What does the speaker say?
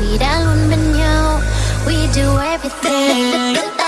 we tự hào vì đã nhau we do everything.